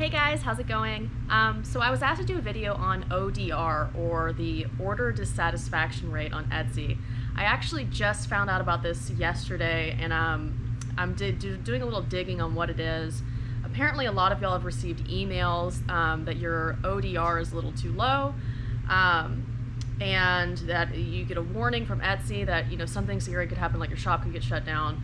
Hey guys, how's it going? Um, so I was asked to do a video on ODR, or the Order Dissatisfaction Rate on Etsy. I actually just found out about this yesterday, and um, I'm doing a little digging on what it is. Apparently a lot of y'all have received emails um, that your ODR is a little too low, um, and that you get a warning from Etsy that you know something scary could happen, like your shop could get shut down.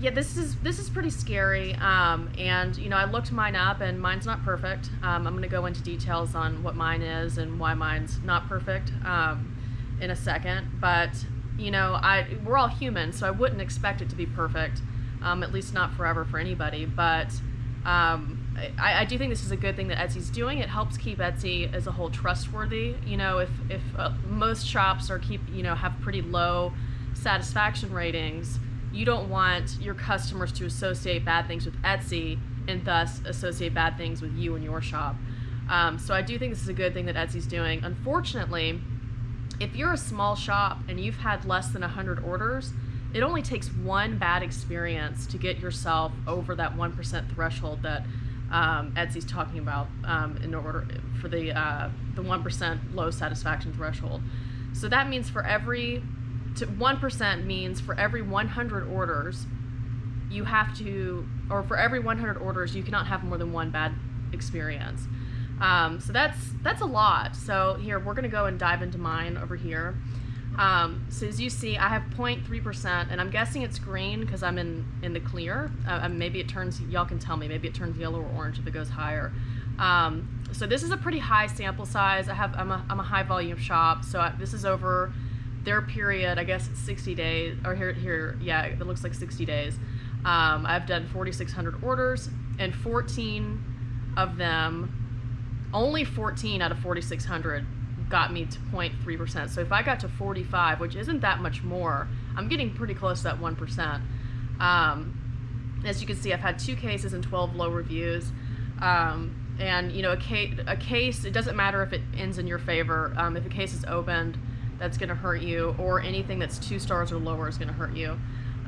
Yeah, this is this is pretty scary. Um, and you know, I looked mine up, and mine's not perfect. Um, I'm going to go into details on what mine is and why mine's not perfect um, in a second. But you know, I we're all human, so I wouldn't expect it to be perfect. Um, at least not forever for anybody. But um, I, I, do think this is a good thing that Etsy's doing. It helps keep Etsy as a whole trustworthy. You know, if if uh, most shops are keep you know have pretty low satisfaction ratings you don't want your customers to associate bad things with Etsy and thus associate bad things with you and your shop. Um, so I do think this is a good thing that Etsy's doing. Unfortunately, if you're a small shop and you've had less than 100 orders, it only takes one bad experience to get yourself over that 1% threshold that um, Etsy's talking about um, in order for the uh, the 1% low satisfaction threshold. So that means for every to 1% means for every 100 orders, you have to, or for every 100 orders, you cannot have more than one bad experience. Um, so that's that's a lot. So here we're gonna go and dive into mine over here. Um, so as you see, I have 0.3%, and I'm guessing it's green because I'm in in the clear. Uh, maybe it turns, y'all can tell me, maybe it turns yellow or orange if it goes higher. Um, so this is a pretty high sample size. I have I'm a, I'm a high volume shop, so I, this is over their period, I guess it's 60 days, or here, here, yeah, it looks like 60 days. Um, I've done 4,600 orders, and 14 of them, only 14 out of 4,600 got me to 0.3%. So if I got to 45, which isn't that much more, I'm getting pretty close to that 1%. Um, as you can see, I've had two cases and 12 low reviews. Um, and you know, a case, a case, it doesn't matter if it ends in your favor. Um, if a case is opened, that's going to hurt you, or anything that's two stars or lower is going to hurt you.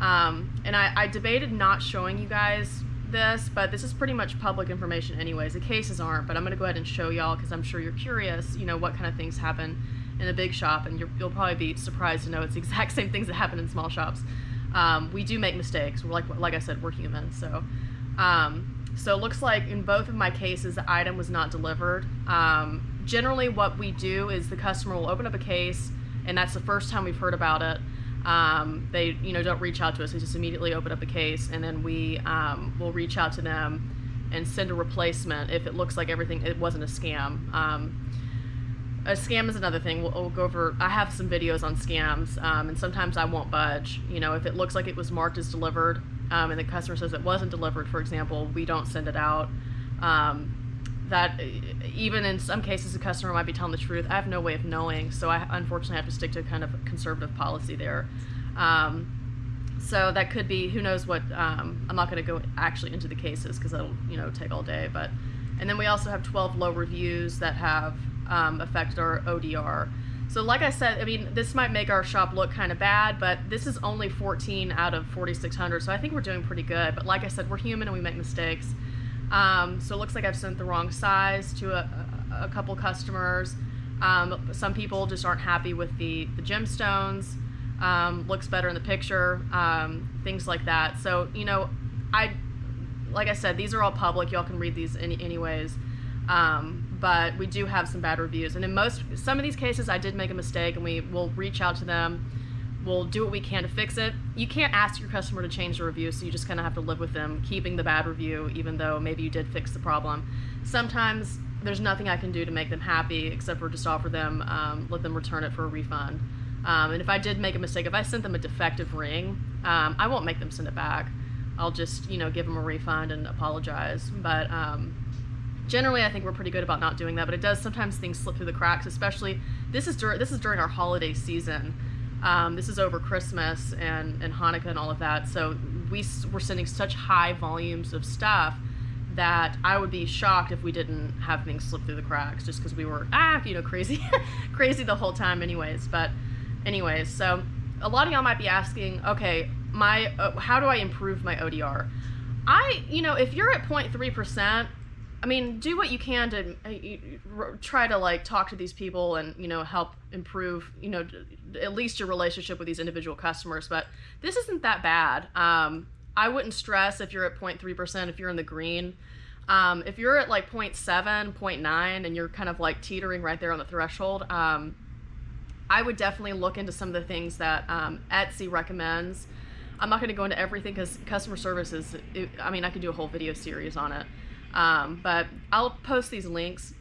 Um, and I, I debated not showing you guys this, but this is pretty much public information anyways. The cases aren't, but I'm going to go ahead and show y'all because I'm sure you're curious, you know, what kind of things happen in a big shop, and you will probably be surprised to know it's the exact same things that happen in small shops. Um, we do make mistakes. We're like, like I said, we're human. So, um, so it looks like in both of my cases, the item was not delivered. Um, generally, what we do is the customer will open up a case, and that's the first time we've heard about it. Um, they you know don't reach out to us; they just immediately open up a case, and then we um, will reach out to them and send a replacement if it looks like everything it wasn't a scam. Um, a scam is another thing. We'll, we'll, go over. I have some videos on scams, um, and sometimes I won't budge. You know, if it looks like it was marked as delivered, um, and the customer says it wasn't delivered, for example, we don't send it out. Um, that even in some cases the customer might be telling the truth. I have no way of knowing, so I unfortunately have to stick to kind of conservative policy there. Um, so that could be who knows what. Um, I'm not going to go actually into the cases because that'll you know take all day. But and then we also have 12 low reviews that have um, affected our ODR. So like I said, I mean this might make our shop look kind of bad, but this is only 14 out of 4,600. So I think we're doing pretty good. But like I said, we're human and we make mistakes. Um, so it looks like I've sent the wrong size to a, a, couple customers. Um, some people just aren't happy with the, the gemstones. Um, looks better in the picture, um, things like that. So, you know, I, like I said, these are all public. Y'all can read these any, anyways. Um, but we do have some bad reviews. And in most, some of these cases, I did make a mistake and we will reach out to them we'll do what we can to fix it. You can't ask your customer to change the review, so you just kind of have to live with them keeping the bad review, even though maybe you did fix the problem. Sometimes there's nothing I can do to make them happy except for just offer them, um, let them return it for a refund. Um, and if I did make a mistake, if I sent them a defective ring, um, I won't make them send it back. I'll just, you know, give them a refund and apologize. But um, generally, I think we're pretty good about not doing that. But it does sometimes things slip through the cracks, especially this is this is during our holiday season. Um, this is over Christmas and, and Hanukkah and all of that. So we were sending such high volumes of stuff that I would be shocked if we didn't have things slip through the cracks just because we were, ah, you know, crazy, crazy the whole time anyways. But anyways, so a lot of y'all might be asking, okay, my, uh, how do I improve my ODR? I, you know, if you're at 0.3%, I mean, do what you can to uh, try to like talk to these people and you know help improve you know at least your relationship with these individual customers. But this isn't that bad. Um, I wouldn't stress if you're at 0.3 percent if you're in the green. Um, if you're at like 0.7, 0.9, and you're kind of like teetering right there on the threshold, um, I would definitely look into some of the things that um, Etsy recommends. I'm not going to go into everything because customer service is, it, I mean, I could do a whole video series on it. Um, but I'll post these links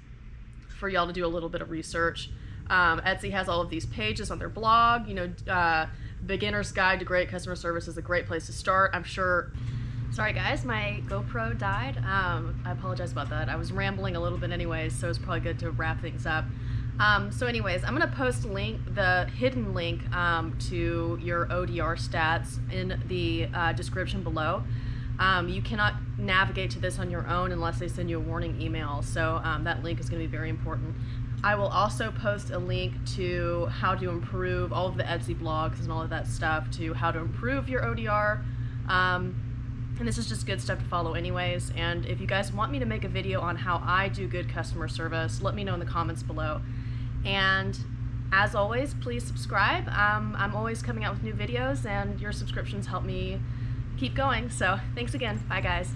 for y'all to do a little bit of research. Um, Etsy has all of these pages on their blog. You know, uh, Beginner's Guide to Great Customer Service is a great place to start. I'm sure. Sorry, guys, my GoPro died. Um, I apologize about that. I was rambling a little bit, anyways, so it's probably good to wrap things up. Um, so, anyways, I'm gonna post link, the hidden link um, to your ODR stats in the uh, description below. Um, you cannot navigate to this on your own unless they send you a warning email. So um, that link is going to be very important. I will also post a link to how to improve all of the Etsy blogs and all of that stuff to how to improve your ODR. Um, and this is just good stuff to follow anyways. And if you guys want me to make a video on how I do good customer service, let me know in the comments below. And as always, please subscribe. Um, I'm always coming out with new videos and your subscriptions help me keep going. So thanks again. Bye guys.